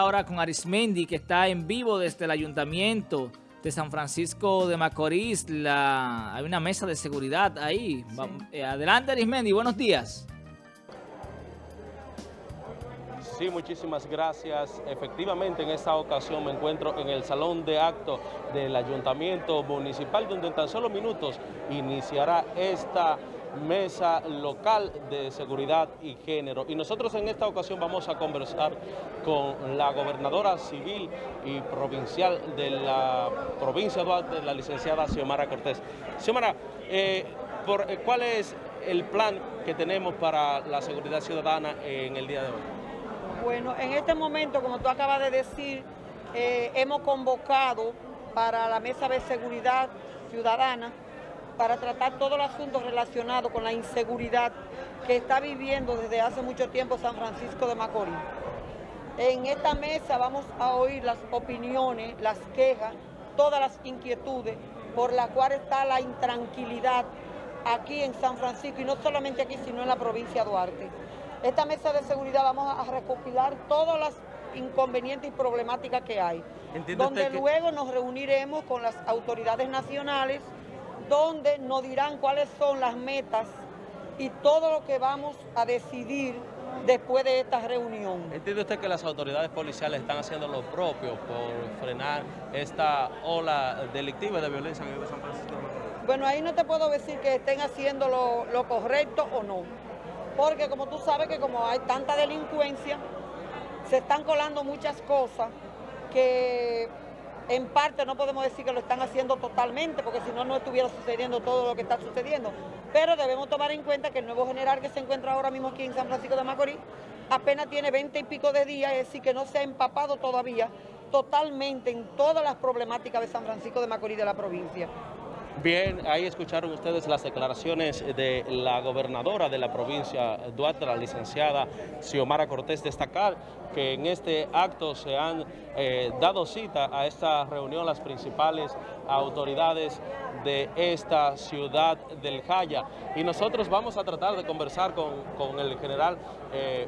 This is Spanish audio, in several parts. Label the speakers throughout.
Speaker 1: ahora con Arismendi, que está en vivo desde el Ayuntamiento de San Francisco de Macorís. La, hay una mesa de seguridad ahí. Eh, adelante, Arismendi, buenos días.
Speaker 2: Sí, muchísimas gracias. Efectivamente, en esta ocasión me encuentro en el Salón de Acto del Ayuntamiento Municipal, donde en tan solo minutos iniciará esta mesa local de seguridad y género. Y nosotros en esta ocasión vamos a conversar con la gobernadora civil y provincial de la provincia de Duarte, la licenciada Xiomara Cortés. Xiomara, eh, por, eh, ¿cuál es el plan que tenemos para la seguridad ciudadana en el día de hoy?
Speaker 3: Bueno, en este momento, como tú acabas de decir, eh, hemos convocado para la mesa de seguridad ciudadana para tratar todos los asuntos relacionados con la inseguridad que está viviendo desde hace mucho tiempo San Francisco de Macorís. En esta mesa vamos a oír las opiniones, las quejas, todas las inquietudes por las cuales está la intranquilidad aquí en San Francisco y no solamente aquí sino en la provincia de Duarte. Esta mesa de seguridad vamos a recopilar todas las inconvenientes y problemáticas que hay, donde luego nos reuniremos con las autoridades nacionales, donde nos dirán cuáles son las metas y todo lo que vamos a decidir después de esta reunión.
Speaker 2: ¿Entiende usted que las autoridades policiales están haciendo lo propio por frenar esta ola delictiva de violencia en el San Francisco?
Speaker 3: Bueno, ahí no te puedo decir que estén haciendo lo, lo correcto o no, porque como tú sabes que como hay tanta delincuencia, se están colando muchas cosas que en parte no podemos decir que lo están haciendo totalmente, porque si no, no estuviera sucediendo todo lo que está sucediendo. Pero debemos tomar en cuenta que el nuevo general que se encuentra ahora mismo aquí en San Francisco de Macorís apenas tiene 20 y pico de días, es decir, que no se ha empapado todavía totalmente en todas las problemáticas de San Francisco de Macorís de la provincia.
Speaker 2: Bien, ahí escucharon ustedes las declaraciones de la gobernadora de la provincia Duarte, la licenciada Xiomara Cortés, destacar que en este acto se han eh, dado cita a esta reunión las principales autoridades de esta ciudad del Jaya. Y nosotros vamos a tratar de conversar con, el general eh,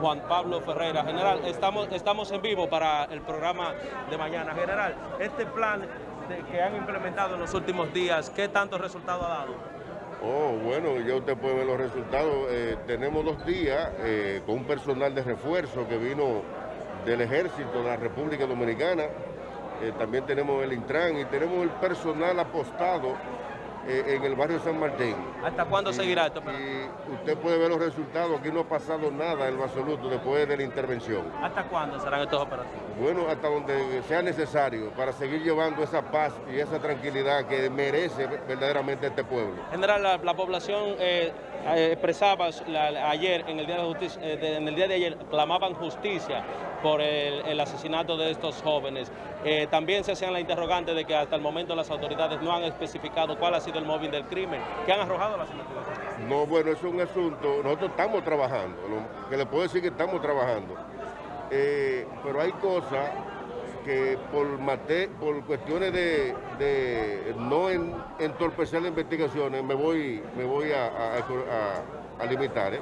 Speaker 2: Juan Pablo Ferreira. General, estamos, estamos en vivo para el programa de mañana. General, este plan que han implementado en los últimos días, ¿qué tantos resultados ha dado?
Speaker 4: Oh, bueno, ya usted puede ver los resultados. Eh, tenemos dos días eh, con un personal de refuerzo que vino del ejército de la República Dominicana. Eh, también tenemos el Intran y tenemos el personal apostado en el barrio San Martín.
Speaker 2: ¿Hasta cuándo seguirá esto?
Speaker 4: Y usted puede ver los resultados, aquí no ha pasado nada en lo absoluto después de la intervención.
Speaker 2: ¿Hasta cuándo serán estas operaciones?
Speaker 4: Bueno, hasta donde sea necesario para seguir llevando esa paz y esa tranquilidad que merece verdaderamente este pueblo.
Speaker 2: General, la, población eh, eh, expresaba ayer, en el, día de justicia, en el día de ayer, clamaban justicia por el, asesinato de estos jóvenes. también se hacían la interrogante de que hasta el momento las autoridades no han especificado cuál ha sido el móvil del crimen. ¿Qué han arrojado las investigaciones?
Speaker 4: No, bueno, es un asunto, nosotros estamos trabajando, que le puedo decir que estamos trabajando, eh, pero hay cosas que por, por cuestiones de, no entorpecer las investigaciones me voy, me voy a, limitar. ¿eh?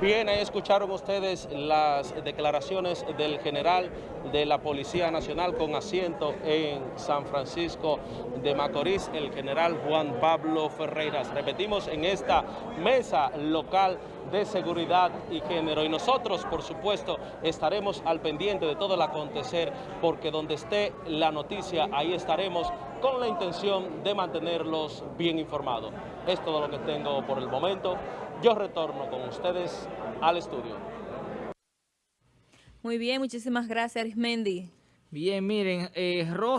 Speaker 2: Bien, ahí escucharon ustedes las declaraciones del general de la Policía Nacional con asiento en San Francisco de Macorís, el general Juan Pablo Ferreiras. Repetimos, en esta mesa local de seguridad y género. Y nosotros, por supuesto, estaremos al pendiente de todo el acontecer, porque donde esté la noticia, ahí estaremos con la intención de mantenerlos bien informados. Es todo lo que tengo por el momento. Yo retorno con ustedes al estudio.
Speaker 5: Muy bien, muchísimas gracias, Arismendi.
Speaker 1: Bien, miren, eh,